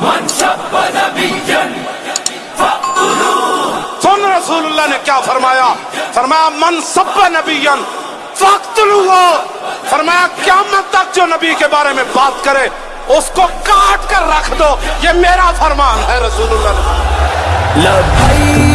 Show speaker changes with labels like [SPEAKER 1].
[SPEAKER 1] من سب سن رسول اللہ نے کیا فرمایا؟ فرمایا من سب نبیا فرمایا قیامت تک جو نبی کے بارے میں بات کرے اس کو کاٹ کر رکھ دو۔ یہ میرا فرمان ہے رسول اللہ نے۔